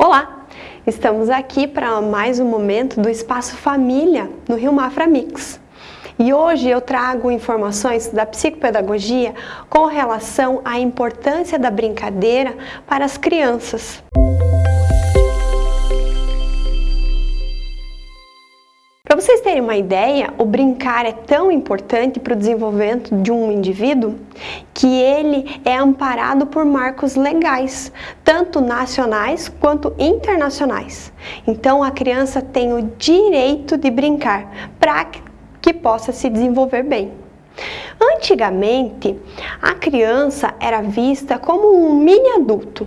Olá! Estamos aqui para mais um momento do Espaço Família no Rio Mafra Mix. E hoje eu trago informações da psicopedagogia com relação à importância da brincadeira para as crianças. Para vocês terem uma ideia, o brincar é tão importante para o desenvolvimento de um indivíduo que ele é amparado por marcos legais, tanto nacionais quanto internacionais. Então a criança tem o direito de brincar para que possa se desenvolver bem. Antigamente, a criança era vista como um mini adulto,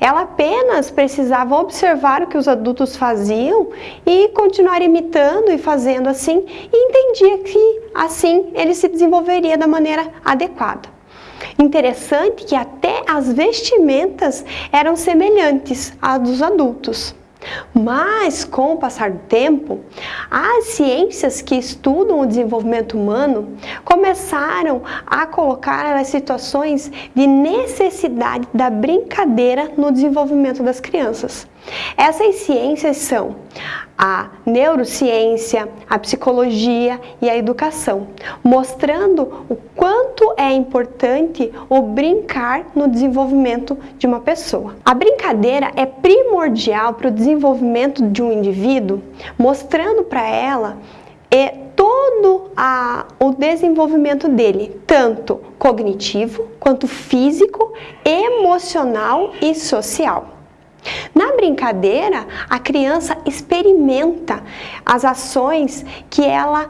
ela apenas precisava observar o que os adultos faziam e continuar imitando e fazendo assim, e entendia que assim ele se desenvolveria da maneira adequada. Interessante que até as vestimentas eram semelhantes às dos adultos. Mas, com o passar do tempo, as ciências que estudam o desenvolvimento humano começaram a colocar as situações de necessidade da brincadeira no desenvolvimento das crianças. Essas ciências são a neurociência, a psicologia e a educação, mostrando o quanto é importante o brincar no desenvolvimento de uma pessoa. A brincadeira é primordial para o desenvolvimento de um indivíduo, mostrando para ela é todo a, o desenvolvimento dele, tanto cognitivo, quanto físico, emocional e social. Na brincadeira, a criança experimenta as ações que ela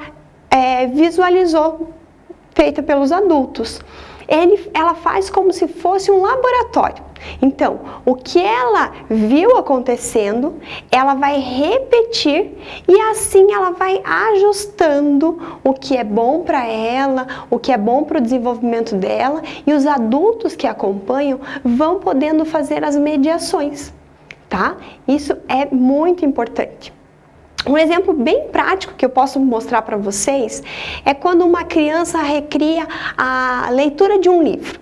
é, visualizou feita pelos adultos. Ele, ela faz como se fosse um laboratório. Então, o que ela viu acontecendo, ela vai repetir e assim ela vai ajustando o que é bom para ela, o que é bom para o desenvolvimento dela e os adultos que acompanham vão podendo fazer as mediações tá? Isso é muito importante. Um exemplo bem prático que eu posso mostrar para vocês é quando uma criança recria a leitura de um livro.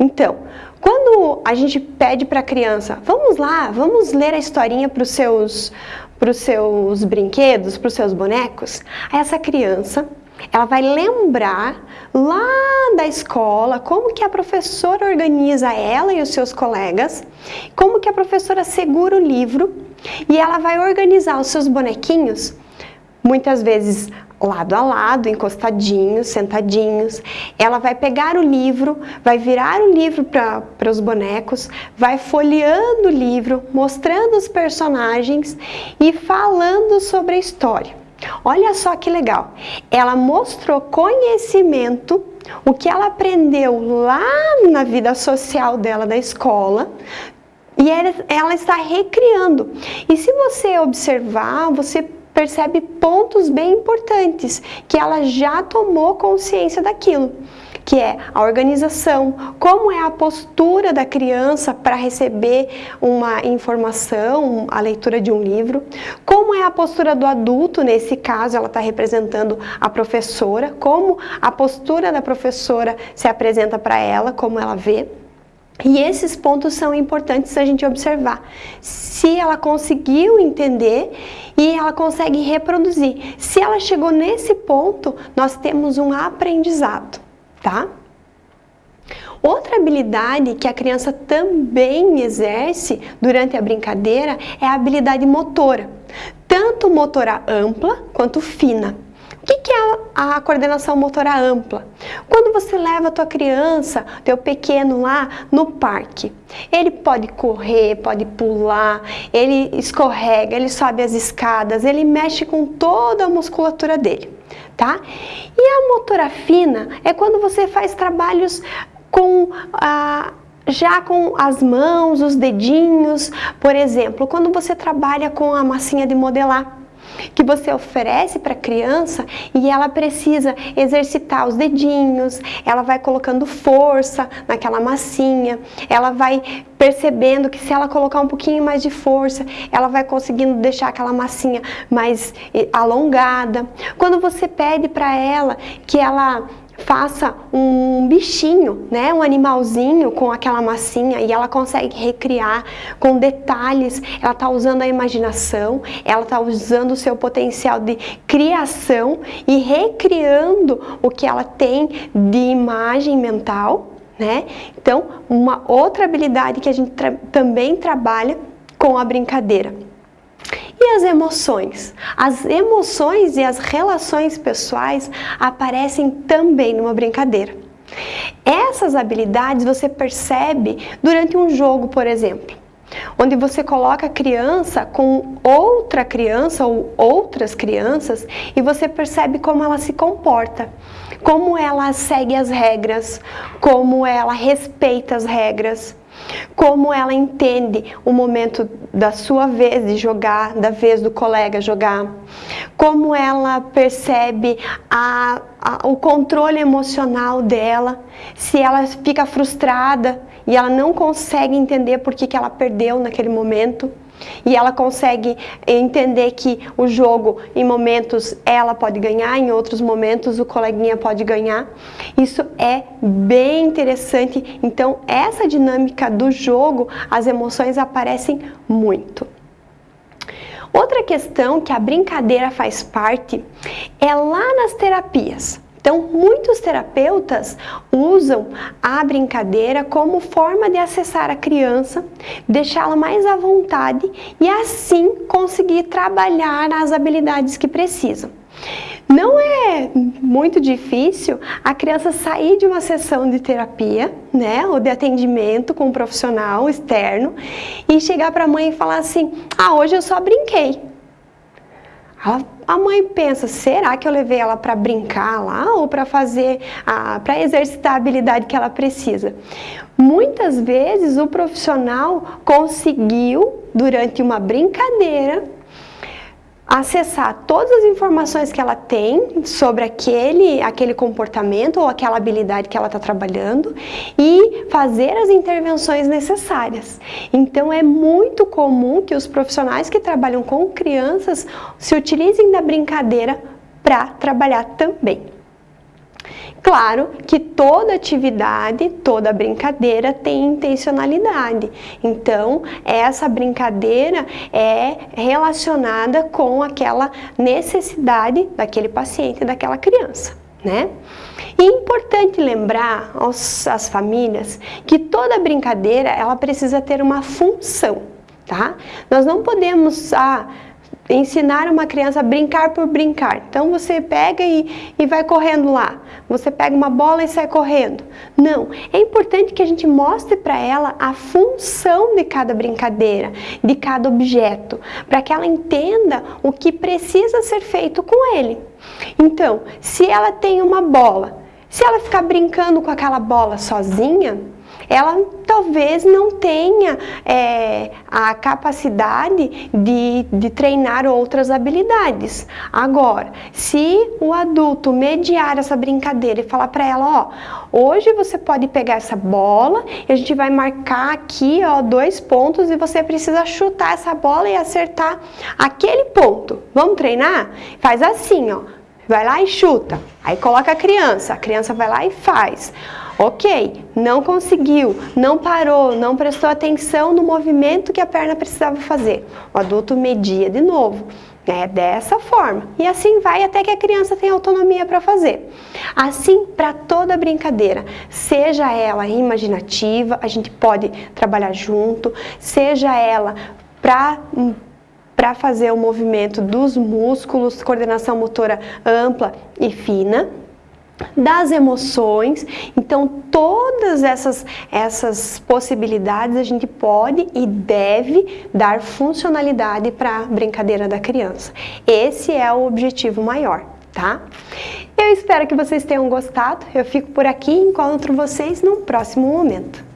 Então, quando a gente pede para a criança, vamos lá, vamos ler a historinha para os seus, seus brinquedos, para os seus bonecos, essa criança ela vai lembrar lá da escola como que a professora organiza ela e os seus colegas, como que a professora segura o livro e ela vai organizar os seus bonequinhos, muitas vezes lado a lado, encostadinhos, sentadinhos. Ela vai pegar o livro, vai virar o livro para os bonecos, vai folheando o livro, mostrando os personagens e falando sobre a história. Olha só que legal. Ela mostrou conhecimento, o que ela aprendeu lá na vida social dela da escola, e ela está recriando. E se você observar, você percebe pontos bem importantes, que ela já tomou consciência daquilo que é a organização, como é a postura da criança para receber uma informação, a leitura de um livro, como é a postura do adulto, nesse caso ela está representando a professora, como a postura da professora se apresenta para ela, como ela vê. E esses pontos são importantes a gente observar. Se ela conseguiu entender e ela consegue reproduzir. Se ela chegou nesse ponto, nós temos um aprendizado tá? Outra habilidade que a criança também exerce durante a brincadeira é a habilidade motora, tanto motora ampla quanto fina. O que é a coordenação motora ampla? Quando você leva a tua criança, teu pequeno lá no parque, ele pode correr, pode pular, ele escorrega, ele sobe as escadas, ele mexe com toda a musculatura dele tá? E a motora fina é quando você faz trabalhos com a já com as mãos, os dedinhos, por exemplo, quando você trabalha com a massinha de modelar, que você oferece para a criança e ela precisa exercitar os dedinhos, ela vai colocando força naquela massinha, ela vai percebendo que se ela colocar um pouquinho mais de força, ela vai conseguindo deixar aquela massinha mais eh, alongada. Quando você pede para ela que ela faça um bichinho, né, um animalzinho com aquela massinha e ela consegue recriar com detalhes, ela está usando a imaginação, ela está usando o seu potencial de criação e recriando o que ela tem de imagem mental, né? Então, uma outra habilidade que a gente tra também trabalha com a brincadeira. E as emoções? As emoções e as relações pessoais aparecem também numa brincadeira. Essas habilidades você percebe durante um jogo, por exemplo, onde você coloca a criança com outra criança ou outras crianças e você percebe como ela se comporta, como ela segue as regras, como ela respeita as regras como ela entende o momento da sua vez de jogar, da vez do colega jogar, como ela percebe a, a, o controle emocional dela, se ela fica frustrada e ela não consegue entender por que, que ela perdeu naquele momento e ela consegue entender que o jogo, em momentos, ela pode ganhar, em outros momentos, o coleguinha pode ganhar. Isso é bem interessante. Então, essa dinâmica do jogo, as emoções aparecem muito. Outra questão que a brincadeira faz parte é lá nas terapias. Então, muitos terapeutas usam a brincadeira como forma de acessar a criança, deixá-la mais à vontade e assim conseguir trabalhar as habilidades que precisam. Não é muito difícil a criança sair de uma sessão de terapia, né, ou de atendimento com um profissional externo e chegar para a mãe e falar assim: "Ah, hoje eu só brinquei". A mãe pensa, será que eu levei ela para brincar lá ou para fazer, para exercitar a habilidade que ela precisa? Muitas vezes o profissional conseguiu, durante uma brincadeira, acessar todas as informações que ela tem sobre aquele, aquele comportamento ou aquela habilidade que ela está trabalhando e fazer as intervenções necessárias. Então é muito comum que os profissionais que trabalham com crianças se utilizem da brincadeira para trabalhar também. Claro que toda atividade, toda brincadeira tem intencionalidade. Então, essa brincadeira é relacionada com aquela necessidade daquele paciente, daquela criança. Né? E é importante lembrar aos, às famílias que toda brincadeira ela precisa ter uma função, tá? Nós não podemos ah, ensinar uma criança a brincar por brincar. Então você pega e, e vai correndo lá, você pega uma bola e sai correndo. Não, é importante que a gente mostre para ela a função de cada brincadeira, de cada objeto, para que ela entenda o que precisa ser feito com ele. Então, se ela tem uma bola, se ela ficar brincando com aquela bola sozinha, ela talvez não tenha é, a capacidade de, de treinar outras habilidades. Agora, se o adulto mediar essa brincadeira e falar para ela, ó, hoje você pode pegar essa bola e a gente vai marcar aqui, ó, dois pontos e você precisa chutar essa bola e acertar aquele ponto. Vamos treinar? Faz assim, ó, vai lá e chuta. Aí coloca a criança, a criança vai lá e faz. Ok, não conseguiu, não parou, não prestou atenção no movimento que a perna precisava fazer. O adulto media de novo. É dessa forma. E assim vai até que a criança tenha autonomia para fazer. Assim, para toda brincadeira, seja ela imaginativa, a gente pode trabalhar junto, seja ela para para fazer o movimento dos músculos, coordenação motora ampla e fina, das emoções. Então, todas essas, essas possibilidades a gente pode e deve dar funcionalidade para a brincadeira da criança. Esse é o objetivo maior, tá? Eu espero que vocês tenham gostado. Eu fico por aqui e encontro vocês no próximo momento.